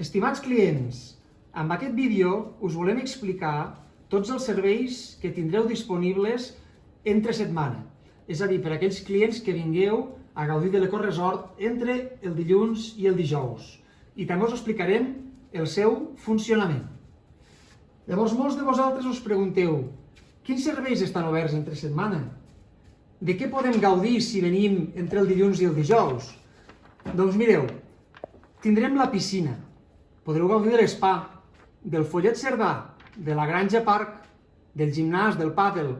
Estimats clients, amb aquest vídeo us volem explicar tots els serveis que tindreu disponibles entre setmana. És a dir, per a aquells clients que vingueu a gaudir de l'Eco Resort entre el dilluns i el dijous. I també us explicarem el seu funcionament. Llavors, molts de vosaltres us pregunteu, quins serveis estan oberts entre setmana? De què podem gaudir si venim entre el dilluns i el dijous? Doncs mireu, tindrem la piscina, podreu gaudir de l'espa, del follet cerdà, de la granja parc, del gimnàs, del pàdel,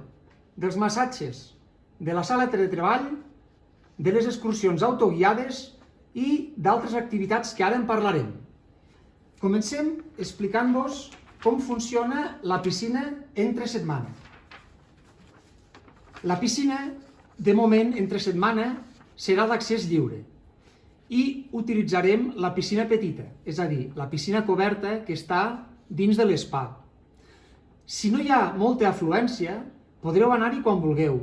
dels massatges, de la sala de treball, de les excursions autoguiades i d'altres activitats que ara en parlarem. Comencem explicant-vos com funciona la piscina entre setmana. La piscina, de moment, entre setmana, serà d'accés lliure i utilitzarem la piscina petita, és a dir, la piscina coberta que està dins de l'espa. Si no hi ha molta afluència, podreu anar-hi quan vulgueu,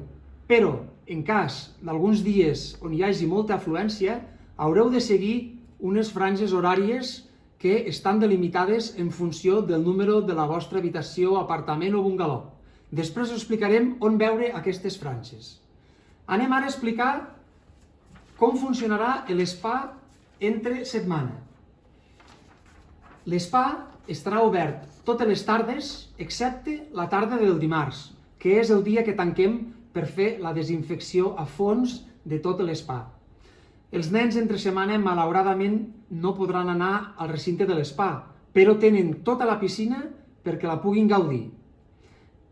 però en cas d'alguns dies on hi hagi molta afluència, haureu de seguir unes franges horàries que estan delimitades en funció del número de la vostra habitació, apartament o bungaló. Després us explicarem on veure aquestes franges. Anem ara a explicar com funcionarà l'espa entre setmana? L'espa estarà obert totes les tardes, excepte la tarda del dimarts, que és el dia que tanquem per fer la desinfecció a fons de tot l'espa. Els nens entre setmana, malauradament, no podran anar al recinte de l'espa, però tenen tota la piscina perquè la puguin gaudir.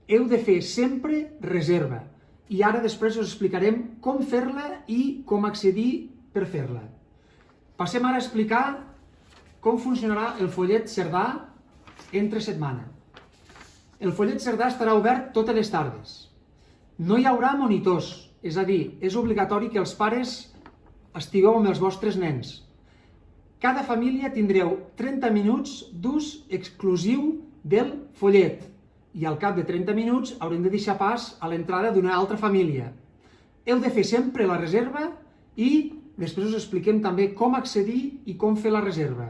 Heu de fer sempre reserva, i ara després us explicarem com fer-la i com accedir per fer-la. Passem ara a explicar com funcionarà el follet Cerdà entre setmana. El follet Cerdà estarà obert totes les tardes. No hi haurà monitors, és a dir, és obligatori que els pares estigueu amb els vostres nens. Cada família tindreu 30 minuts d'ús exclusiu del follet, i al cap de 30 minuts haurem de deixar pas a l'entrada d'una altra família. Heu de fer sempre la reserva i després us expliquem també com accedir i com fer la reserva.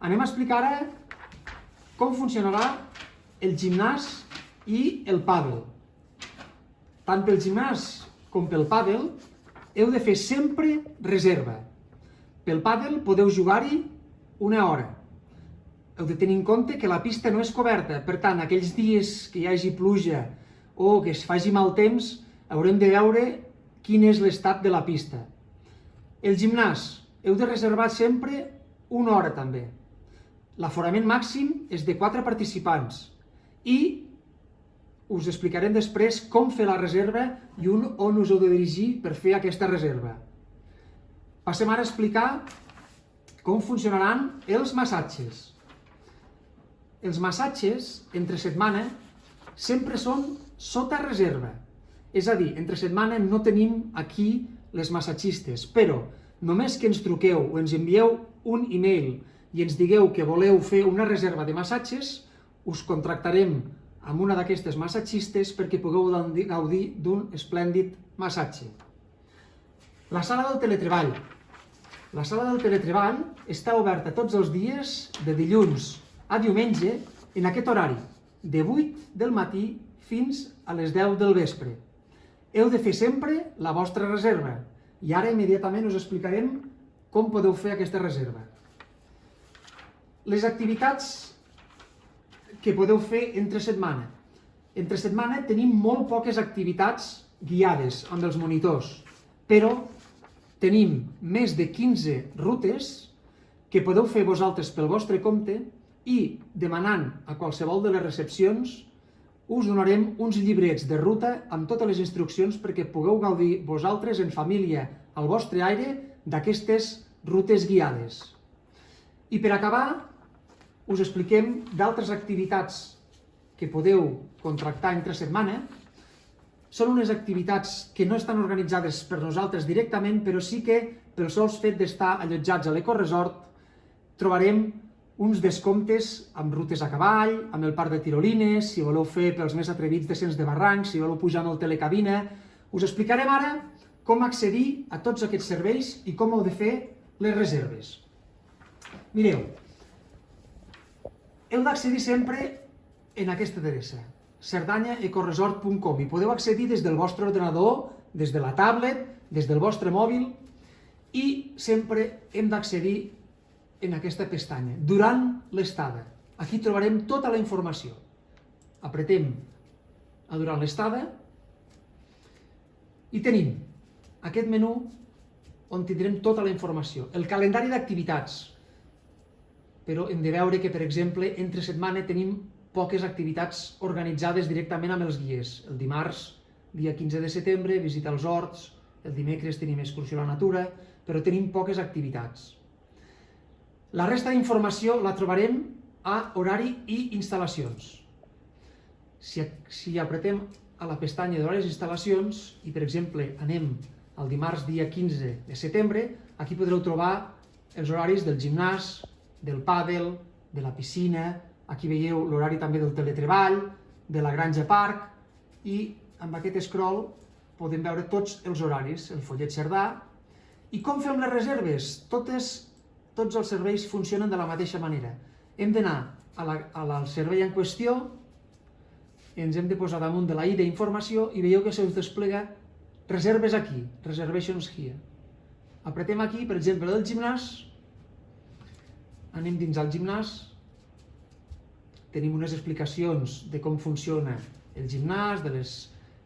Anem a explicar ara com funcionarà el gimnàs i el pàdel. Tant pel gimnàs com pel pàdel heu de fer sempre reserva. Pel pàdel podeu jugar-hi una hora heu de tenir en compte que la pista no és coberta, per tant, aquells dies que hi hagi pluja o que es faci mal temps, haurem de veure quin és l'estat de la pista. El gimnàs, heu de reservar sempre una hora també. L'aforament màxim és de 4 participants i us explicarem després com fer la reserva i un on us heu de dirigir per fer aquesta reserva. Passem ara a explicar com funcionaran els massatges. Els massatges, entre setmana, sempre són sota reserva. És a dir, entre setmana no tenim aquí les massatgistes, però només que ens truqueu o ens envieu un e-mail i ens digueu que voleu fer una reserva de massatges, us contractarem amb una d'aquestes massatgistes perquè pugueu gaudir d'un esplèndid massatge. La sala del teletreball. La sala del teletreball està oberta tots els dies de dilluns a diumenge en aquest horari, de 8 del matí fins a les 10 del vespre. Heu de fer sempre la vostra reserva i ara immediatament us explicarem com podeu fer aquesta reserva. Les activitats que podeu fer entre setmana. Entre setmana tenim molt poques activitats guiades amb els monitors, però tenim més de 15 rutes que podeu fer vosaltres pel vostre compte i demanant a qualsevol de les recepcions us donarem uns llibrets de ruta amb totes les instruccions perquè pugueu gaudir vosaltres en família al vostre aire d'aquestes rutes guiades. I per acabar, us expliquem d'altres activitats que podeu contractar entre setmana. Són unes activitats que no estan organitzades per nosaltres directament, però sí que pel sols fet d'estar allotjats a l'Ecoresort trobarem uns descomptes amb rutes a cavall, amb el parc de tirolines, si voleu fer pels més atrevits descens de barrancs, si voleu pujar amb el telecabina... Us explicarem ara com accedir a tots aquests serveis i com heu de fer les reserves. Mireu, heu d'accedir sempre en aquesta adreça, cerdanyaecoresort.com i podeu accedir des del vostre ordenador, des de la tablet, des del vostre mòbil i sempre hem d'accedir en aquesta pestanya, durant l'estada. Aquí trobarem tota la informació. Apretem a durant l'estada i tenim aquest menú on tindrem tota la informació. El calendari d'activitats, però hem de veure que, per exemple, entre setmana tenim poques activitats organitzades directament amb els guies. El dimarts, dia 15 de setembre, visita els horts, el dimecres tenim excursió a la natura, però tenim poques activitats. La resta d'informació la trobarem a horari i instal·lacions. Si, si apretem a la pestanya d'horaris i instal·lacions i, per exemple, anem al dimarts dia 15 de setembre, aquí podreu trobar els horaris del gimnàs, del pàdel, de la piscina, aquí veieu l'horari també del teletreball, de la granja parc, i amb aquest scroll podem veure tots els horaris, el follet cerdà, i com fem les reserves? Totes, tots els serveis funcionen de la mateixa manera. Hem d'anar al servei en qüestió, ens hem de posar damunt de la i d'informació i veieu que se us desplega reserves aquí, reservations here. Apretem aquí, per exemple, del gimnàs, anem dins al gimnàs, tenim unes explicacions de com funciona el gimnàs, de les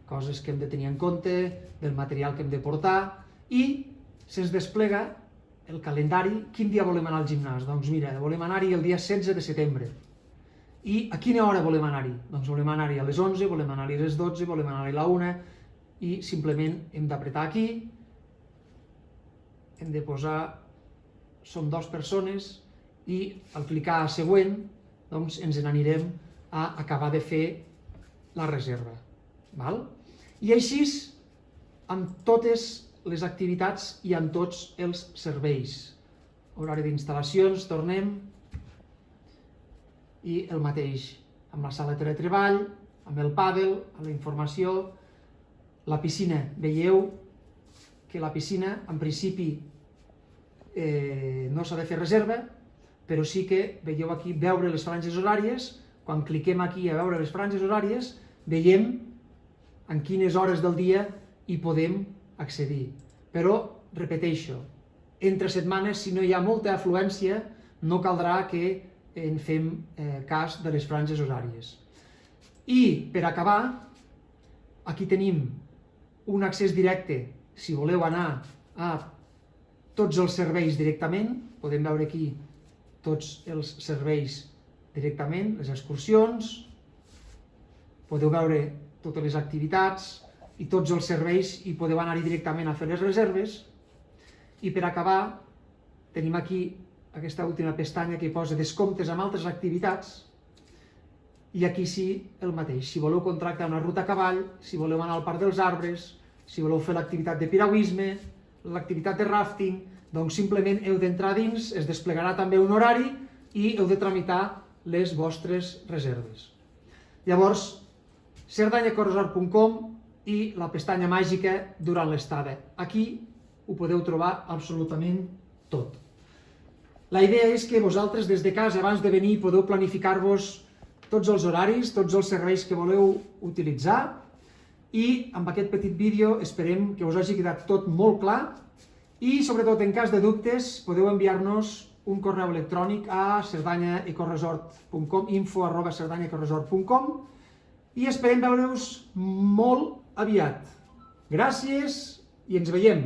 coses que hem de tenir en compte, del material que hem de portar, i se'ns desplega el calendari, quin dia volem anar al gimnàs? Doncs mira, volem anar-hi el dia 16 de setembre. I a quina hora volem anar-hi? Doncs volem anar-hi a les 11, volem anar-hi a les 12, volem anar-hi a la 1, i simplement hem d'apretar aquí, hem de posar, som dues persones, i al clicar a següent, doncs ens n'anirem a acabar de fer la reserva. Val? I així, amb totes les activitats i amb tots els serveis. Horari d'instal·lacions, tornem, i el mateix, amb la sala de teletreball, amb el pàdel, amb la informació, la piscina. Veieu que la piscina, en principi, eh, no s'ha de fer reserva, però sí que veieu aquí veure les franges horàries, quan cliquem aquí a veure les franges horàries, veiem en quines hores del dia hi podem accedir. Però, repeteixo, entre setmanes, si no hi ha molta afluència, no caldrà que en fem eh, cas de les franges horàries. I, per acabar, aquí tenim un accés directe, si voleu anar a tots els serveis directament, podem veure aquí tots els serveis directament, les excursions, podeu veure totes les activitats i tots els serveis i podeu anar-hi directament a fer les reserves. I per acabar, tenim aquí aquesta última pestanya que posa descomptes amb altres activitats, i aquí sí el mateix, si voleu contractar una ruta a cavall, si voleu anar al Parc dels Arbres, si voleu fer l'activitat de piragüisme, l'activitat de rafting, doncs simplement heu d'entrar dins, es desplegarà també un horari i heu de tramitar les vostres reserves. Llavors, cerdanyacorresort.com i la pestanya màgica durant l'estada. Aquí ho podeu trobar absolutament tot. La idea és que vosaltres des de casa, abans de venir, podeu planificar-vos tots els horaris, tots els serveis que voleu utilitzar i amb aquest petit vídeo esperem que us hagi quedat tot molt clar i, sobretot, en cas de dubtes, podeu enviar-nos un correu electrònic a cerdanyaecoresort.com info arroba cerdanyaecoresort.com i esperem veure-us molt aviat. Gràcies i ens veiem!